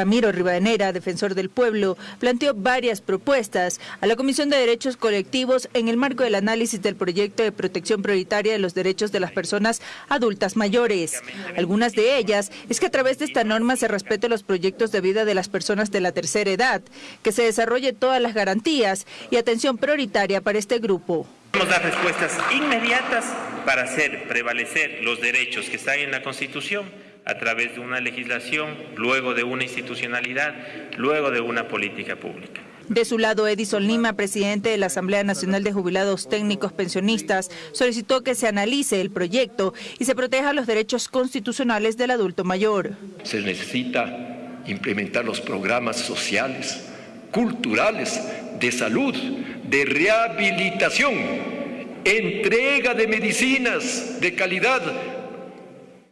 Ramiro Rivadenera, defensor del pueblo, planteó varias propuestas a la Comisión de Derechos Colectivos en el marco del análisis del proyecto de protección prioritaria de los derechos de las personas adultas mayores. Algunas de ellas es que a través de esta norma se respete los proyectos de vida de las personas de la tercera edad, que se desarrolle todas las garantías y atención prioritaria para este grupo. Vamos a dar respuestas inmediatas para hacer prevalecer los derechos que están en la Constitución a través de una legislación, luego de una institucionalidad, luego de una política pública. De su lado, Edison Lima, presidente de la Asamblea Nacional de Jubilados Técnicos Pensionistas, solicitó que se analice el proyecto y se proteja los derechos constitucionales del adulto mayor. Se necesita implementar los programas sociales, culturales, de salud, de rehabilitación, entrega de medicinas de calidad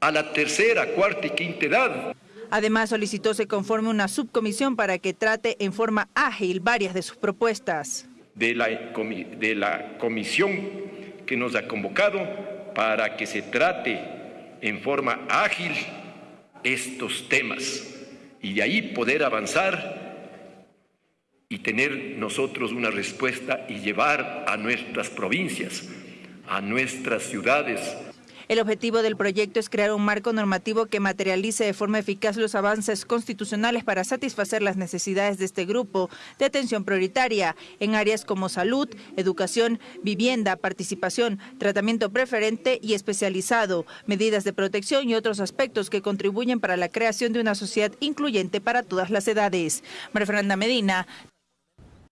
a la tercera, cuarta y quinta edad. Además, solicitó se conforme una subcomisión para que trate en forma ágil varias de sus propuestas. De la, de la comisión que nos ha convocado para que se trate en forma ágil estos temas y de ahí poder avanzar y tener nosotros una respuesta y llevar a nuestras provincias, a nuestras ciudades, el objetivo del proyecto es crear un marco normativo que materialice de forma eficaz los avances constitucionales para satisfacer las necesidades de este grupo de atención prioritaria en áreas como salud, educación, vivienda, participación, tratamiento preferente y especializado, medidas de protección y otros aspectos que contribuyen para la creación de una sociedad incluyente para todas las edades. Fernanda Medina,